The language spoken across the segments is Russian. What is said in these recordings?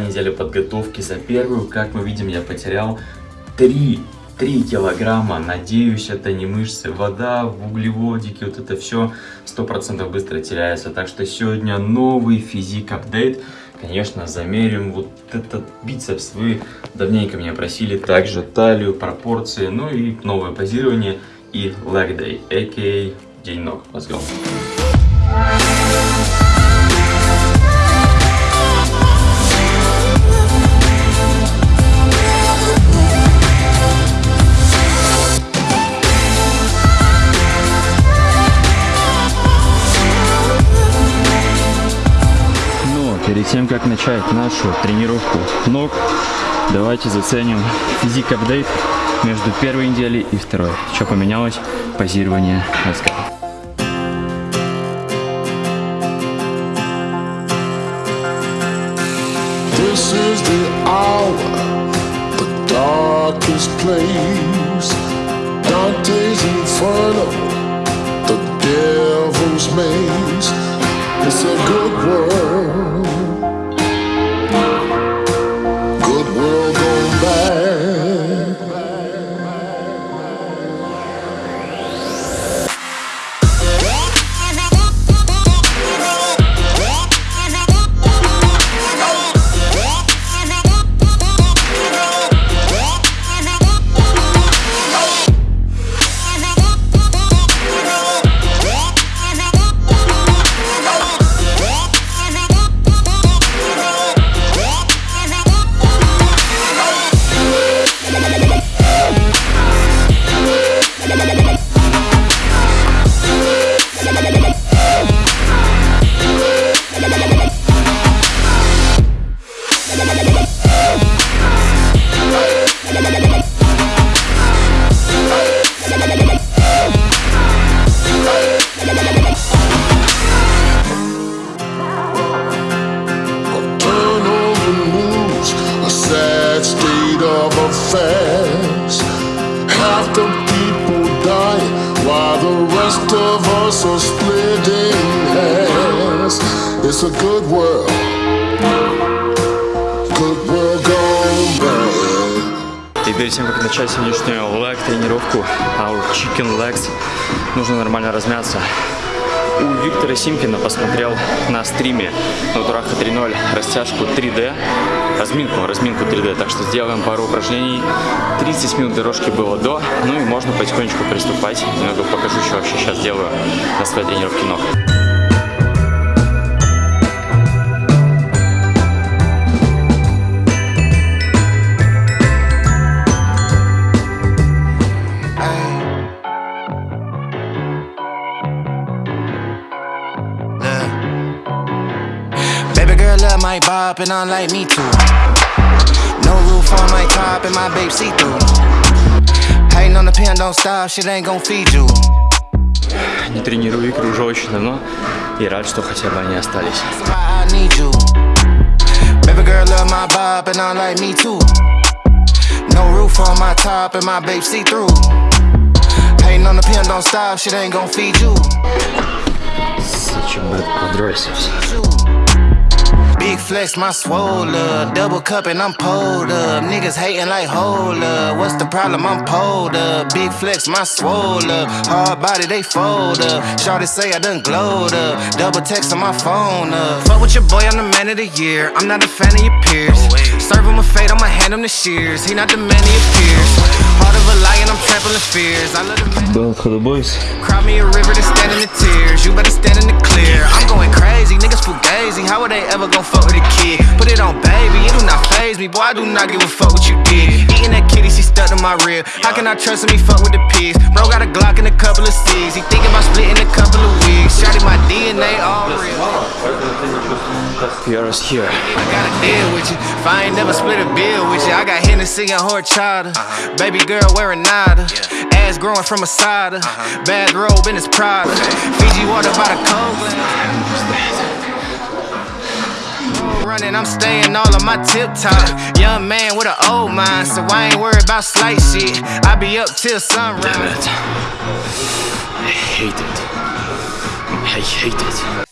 неделя подготовки. За первую, как мы видим, я потерял 3 3 килограмма, надеюсь, это не мышцы, вода, углеводики, вот это все 100% быстро теряется. Так что сегодня новый физик-апдейт. Конечно, замерим вот этот бицепс. Вы давненько меня просили. Также талию, пропорции, ну и новое позирование и leg day, а.к.а. день ног. Let's go. Как начать нашу тренировку ног, давайте заценим физик апдейт между первой неделей и второй. Что поменялось? Позирование. This is the hour, the darkest place. Dante's Inferno, the devil's maze. It's a good world. A good world. И перед тем, как начать сегодняшнюю leg тренировку, our chicken legs, нужно нормально размяться. У Виктора Симпина посмотрел на стриме на Тураха 3.0 растяжку 3D, разминку, разминку 3D, так что сделаем пару упражнений. 30 минут дорожки было до, ну и можно потихонечку приступать. Немного покажу, что вообще сейчас делаю на своей тренировке ног. And I like me too. No roof on my top and my babe see through. Hating on the pen, don't stop, shit ain't gon' feed you. Не тренирую игры уже очень давно и рад, что хотя бы они остались. Baby girl love my bop and I like me too. No roof on my top and my babe see through. Hating on the pen, don't stop, shit ain't gon' feed you. Such a bad quadriceps. Big flex, my swole up. Double cup and I'm pulled up. Niggas hating like hold up. What's the problem? I'm pulled up. Big flex, my swole up. Hard body, they fold up. Shorty say I done glowed up. Double text on my phone up. Fuck with your boy, I'm the man of the year. I'm not a fan of your peers. Serve him a fate, I'ma hand him the shears. He not the man of your peers. Heart of a lion, I'm trampling fears. I love the man. Bell for the boys. Cry me a river to stand in the tears. You better stand in the clear. I'm going crazy, niggas full fugazi. How would they ever gon' fuck with a kid? Put it on baby, it do not phase me. Boy, I do not give a fuck what you did. Eating that kitty, she stuck to my rib. How can I trust him? He fuck with the pigs. Bro got a Glock and a couple of C's. He thinking about splitting a couple of wigs. Shotty my DNA all real. Pierre's here. I got a deal with you. If I ain't never split a bill with you, I got Hennessy and horchata. Uh-huh. Baby girl wearing nada. Ass growing from a cider. Uh-huh. Bad robe in his Prada. Fiji water by the cold running, I'm staying all on my tip top. Young man with an old mind, so I ain't worried about slight shit. I be up till sunrise. Damn it. I hate it. I hate it.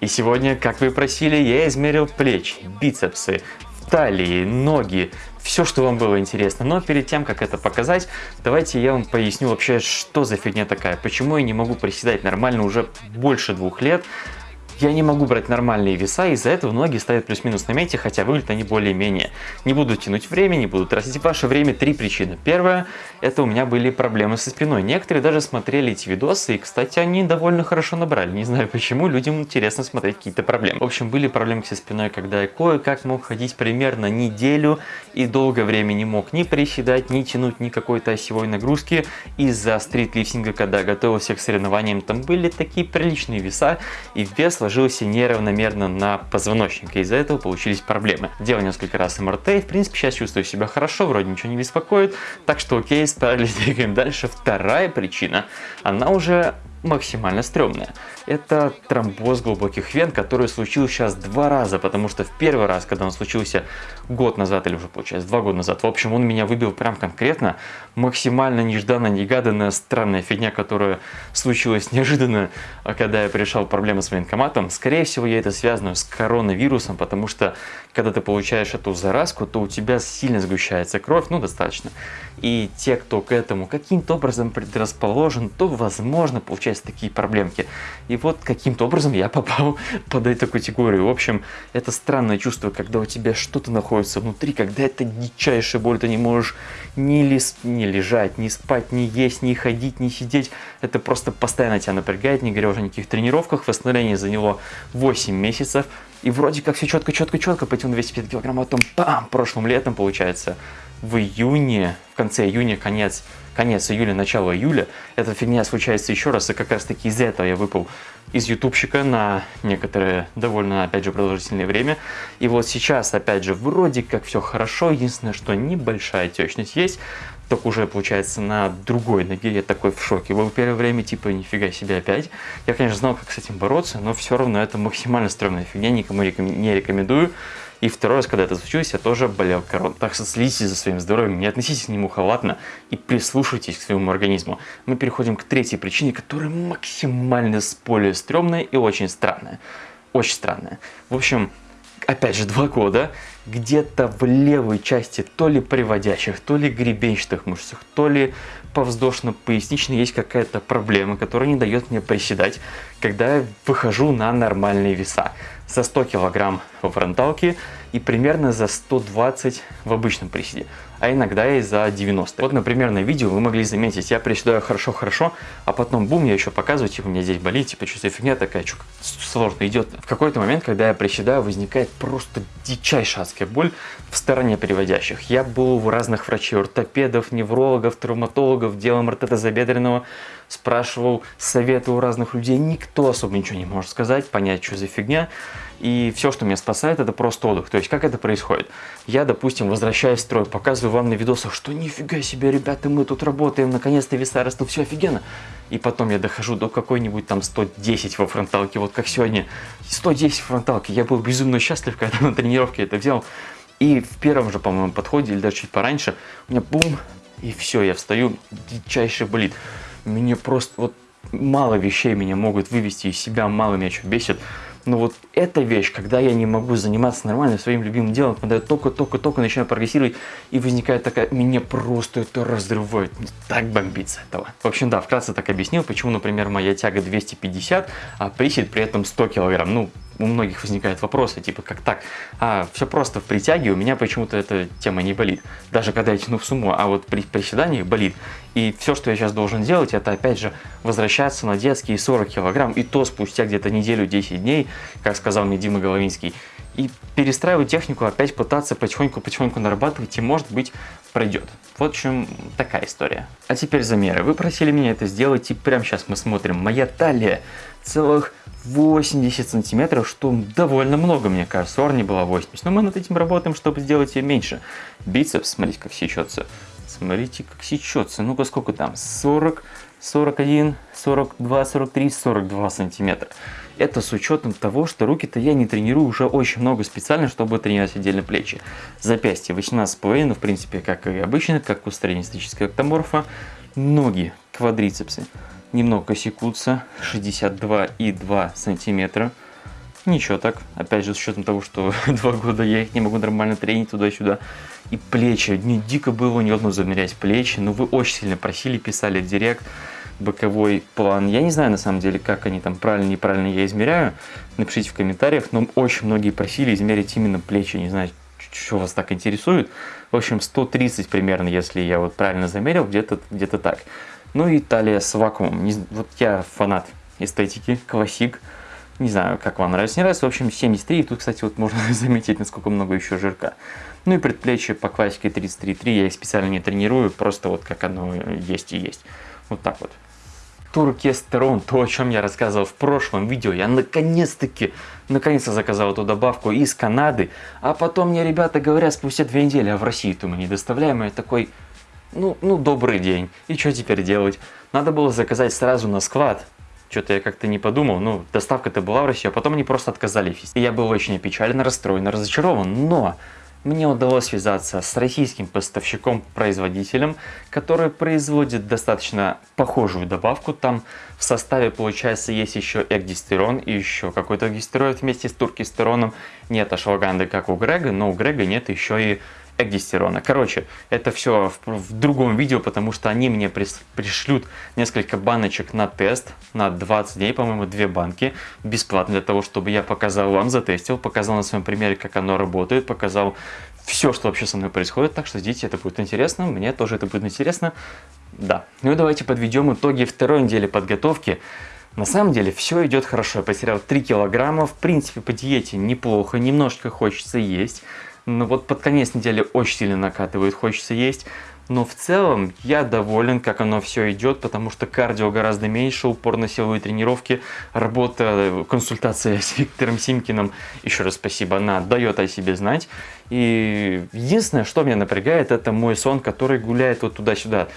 И сегодня, как вы просили, я измерил плечи, бицепсы, талии, ноги, все, что вам было интересно. Но перед тем, как это показать, давайте я вам поясню вообще, что за фигня такая. Почему я не могу приседать нормально уже больше двух лет. Я не могу брать нормальные веса, из-за этого ноги ставят плюс-минус на месте, хотя выглядят они более-менее. Не буду тянуть время, не буду тратить ваше время. Три причины. Первая, это у меня были проблемы со спиной. Некоторые даже смотрели эти видосы, и, кстати, они довольно хорошо набрали. Не знаю почему, людям интересно смотреть какие-то проблемы. В общем, были проблемы со спиной, когда я кое-как мог ходить примерно неделю, и долгое время не мог ни приседать, ни тянуть ни какой-то осевой нагрузки. Из-за стритлифтинга, когда готовился к соревнованиям, там были такие приличные веса, и вес ложился неравномерно на позвоночник, и из-за этого получились проблемы. Делал несколько раз МРТ, и в принципе сейчас чувствую себя хорошо, вроде ничего не беспокоит, так что окей, справились, двигаем дальше. Вторая причина, она уже максимально стрёмная. Это тромбоз глубоких вен, который случился сейчас два раза, потому что в первый раз, когда он случился год назад, или уже получается два года назад, в общем, он меня выбил прям конкретно, максимально нежданно-негаданная странная фигня, которая случилась неожиданно, а когда я решал проблемы с военкоматом. Скорее всего, я это связано с коронавирусом, потому что когда ты получаешь эту заразку, то у тебя сильно сгущается кровь, ну достаточно. И те, кто к этому каким-то образом предрасположен, то возможно получаются такие проблемки. И вот каким-то образом я попал под эту категорию. В общем, это странное чувство, когда у тебя что-то находится внутри, когда это дичайшая боль, ты не можешь ни, лис, ни лежать, ни спать, ни есть, ни ходить, ни сидеть. Это просто постоянно тебя напрягает, не говоря уже о никаких тренировках. Восстановление заняло 8 месяцев. И вроде как все четко, четко, четко, потянул 250 килограмм, а потом бам, прошлым летом, получается, в июне, в конце июня, конец, конец июля, начало июля, эта фигня случается еще раз, и как раз таки из-за этого я выпал из ютубщика на некоторое довольно, опять же, продолжительное время. И вот сейчас, опять же, вроде как все хорошо, единственное, что небольшая отечность есть, только уже, получается, на другой ноге я такой в шоке. Был первое время, типа, нифига себе опять. Я, конечно, знал, как с этим бороться, но все равно это максимально стрёмная фигня, никому не рекомендую. И второй раз, когда это случилось, я тоже болел короной. Так что следите за своим здоровьем, не относитесь к нему халатно и прислушайтесь к своему организму. Мы переходим к третьей причине, которая максимально более стрёмная и очень странная. Очень странная. В общем, опять же, два года, где-то в левой части то ли приводящих, то ли гребенчатых мышцах, то ли повздошно-поясничной есть какая-то проблема, которая не дает мне приседать, когда я выхожу на нормальные веса. За 100 килограмм во фронталке и примерно за 120 в обычном приседе, а иногда и за 90. Вот, например, на видео вы могли заметить, я приседаю хорошо-хорошо, а потом бум, я еще показываю, типа, у меня здесь болит, типа, что за фигня такая, что сложно идет. В какой-то момент, когда я приседаю, возникает просто дичайшая адская боль в стороне переводящих. Я был у разных врачей, ортопедов, неврологов, травматологов, делом МРТ забедренного, спрашивал советы у разных людей, никто особо ничего не может сказать, понять, что за фигня. И все, что меня спасает, это просто отдых. То есть, как это происходит? Я, допустим, возвращаюсь в строй, показываю вам на видосах, что нифига себе, ребята, мы тут работаем, наконец-то веса растут, все офигенно. И потом я дохожу до какой-нибудь там 110 во фронталке, вот как сегодня. 110 в фронталке. Я был безумно счастлив, когда на тренировке это взял. И в первом же, по-моему, подходе, или даже чуть пораньше, у меня бум, и все, я встаю, дичайше болит. Мне просто вот мало вещей меня могут вывести из себя, мало меня что бесит. Но вот эта вещь, когда я не могу заниматься нормально своим любимым делом, когда я только-только-только начинаю прогрессировать, и возникает такая, меня просто это разрывает, так бомбится этого. В общем, да, вкратце так объяснил, почему, например, моя тяга 250, а присед при этом 100 килограмм. Ну, у многих возникают вопросы, типа, как так? А, все просто в притяге, у меня почему-то эта тема не болит. Даже когда я тяну в сумму, а вот при приседаниях болит. И все, что я сейчас должен делать, это опять же возвращаться на детские 40 килограмм, и то спустя где-то неделю, 10 дней, как сказал мне Дима Головинский, и перестраивать технику, опять пытаться потихоньку-потихоньку нарабатывать, и может быть пройдет. В чем такая история. А теперь замеры. Вы просили меня это сделать, и прямо сейчас мы смотрим. Моя талия целых 80 сантиметров, что довольно много, мне кажется. Орни была 80, но мы над этим работаем, чтобы сделать ее меньше. Бицепс, смотрите, как сечется. Смотрите, как сечется. Ну-ка, сколько там? 40, 41, 42, 43, 42 сантиметра. Это с учетом того, что руки-то я не тренирую уже очень много специально, чтобы тренировать отдельно плечи. Запястье 18,5, ну, в принципе, как и обычно, как у среднестатического эктоморфа. Ноги, квадрицепсы немного секутся, 62,2 сантиметра. Ничего так. Опять же, с учетом того, что два года я их не могу нормально тренить туда-сюда. И плечи. Мне дико было неудобно замерять плечи. Но вы очень сильно просили, писали в директ боковой план. Я не знаю, на самом деле, как они там правильно, неправильно я измеряю. Напишите в комментариях. Но очень многие просили измерить именно плечи. Не знаю, что вас так интересует. В общем, 130 примерно, если я вот правильно замерил, где-то где, -то, так. Ну и талия с вакуумом. Не, вот я фанат эстетики, классик. Не знаю, как вам нравится, не нравится. В общем, 73. И тут, кстати, вот можно заметить, насколько много еще жирка. Ну и предплечье по классике 33.3. Я их специально не тренирую, просто вот как оно есть и есть. Вот так вот. Туркестерон, то, о чем я рассказывал в прошлом видео, я наконец-таки, наконец-то заказал эту добавку из Канады, а потом мне ребята говорят спустя две недели, а в Россию-то мы не доставляем, и я такой, ну, ну, добрый день, и что теперь делать? Надо было заказать сразу на склад, что-то я как-то не подумал, ну, доставка-то была в Россию, а потом они просто отказались. И я был очень опечален, расстроен, разочарован, но мне удалось связаться с российским поставщиком-производителем, который производит достаточно похожую добавку. Там в составе, получается, есть еще экдистерон и еще какой-то гистероид вместе с туркистероном. Нет ашваганды, как у Грега, но у Грега нет еще и экдистерона. Короче, это все в, в другом видео, потому что они мне прис, пришлют несколько баночек на тест, на 20 дней, по-моему, две банки, бесплатно, для того, чтобы я показал вам, затестил, показал на своем примере, как оно работает, показал все, что вообще со мной происходит, так что ждите, это будет интересно, мне тоже это будет интересно, да. Ну и давайте подведем итоги второй недели подготовки. На самом деле все идет хорошо, я потерял 3 килограмма, в принципе по диете неплохо, немножечко хочется есть. Но вот под конец недели очень сильно накатывает, хочется есть. Но в целом я доволен, как оно все идет, потому что кардио гораздо меньше, упор на силовые тренировки, работа, консультация с Виктором Симкиным, еще раз спасибо, она дает о себе знать. И единственное, что меня напрягает, это мой сон, который гуляет вот туда-сюда.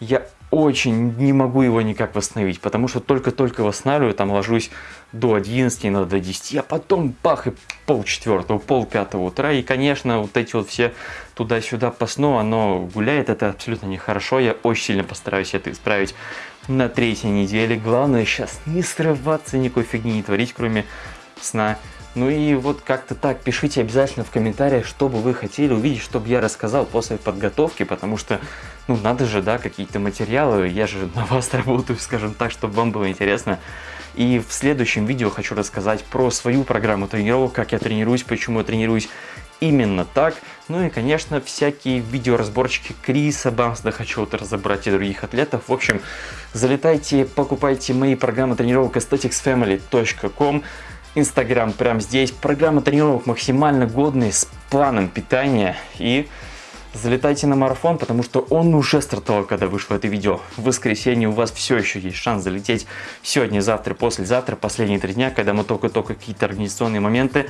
Я очень не могу его никак восстановить, потому что только-только восстанавливаю, там ложусь до 11, иногда до 10, а потом бах и пол четвертого, пол пятого утра, и, конечно, вот эти вот все туда-сюда по сну, оно гуляет, это абсолютно нехорошо, я очень сильно постараюсь это исправить на третьей неделе, главное сейчас не срываться, никакой фигни не творить, кроме сна, ну и вот как-то так, пишите обязательно в комментариях, что бы вы хотели увидеть, чтобы я рассказал после подготовки, потому что, ну, надо же, да, какие-то материалы, я же на вас работаю, скажем так, чтобы вам было интересно. И в следующем видео хочу рассказать про свою программу тренировок, как я тренируюсь, почему я тренируюсь именно так. Ну и, конечно, всякие видеоразборчики Криса Бамсда хочу вот разобрать и других атлетов. В общем, залетайте, покупайте мои программы тренировок aestheticsfamily.com. Инстаграм прямо здесь. Программа тренировок максимально годная, с планом питания. И залетайте на марафон, потому что он уже стартовал, когда вышло это видео. В воскресенье у вас все еще есть шанс залететь сегодня, завтра, послезавтра, последние три дня, когда мы только-только какие-то организационные моменты.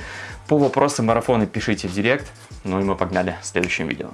По вопросам марафона пишите в директ. Ну и мы погнали в следующем видео.